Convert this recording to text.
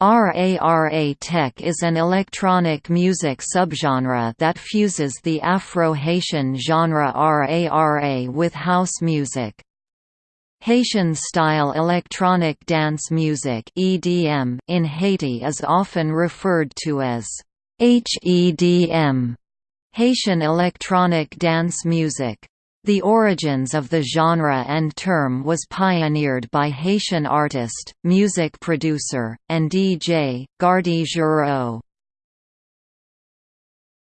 RARA Tech is an electronic music subgenre that fuses the Afro-Haitian genre RARA with house music. Haitian-style electronic dance music (EDM) in Haiti is often referred to as HEDM, Haitian electronic dance music. The origins of the genre and term was pioneered by Haitian artist, music producer, and DJ, Gardy Girault.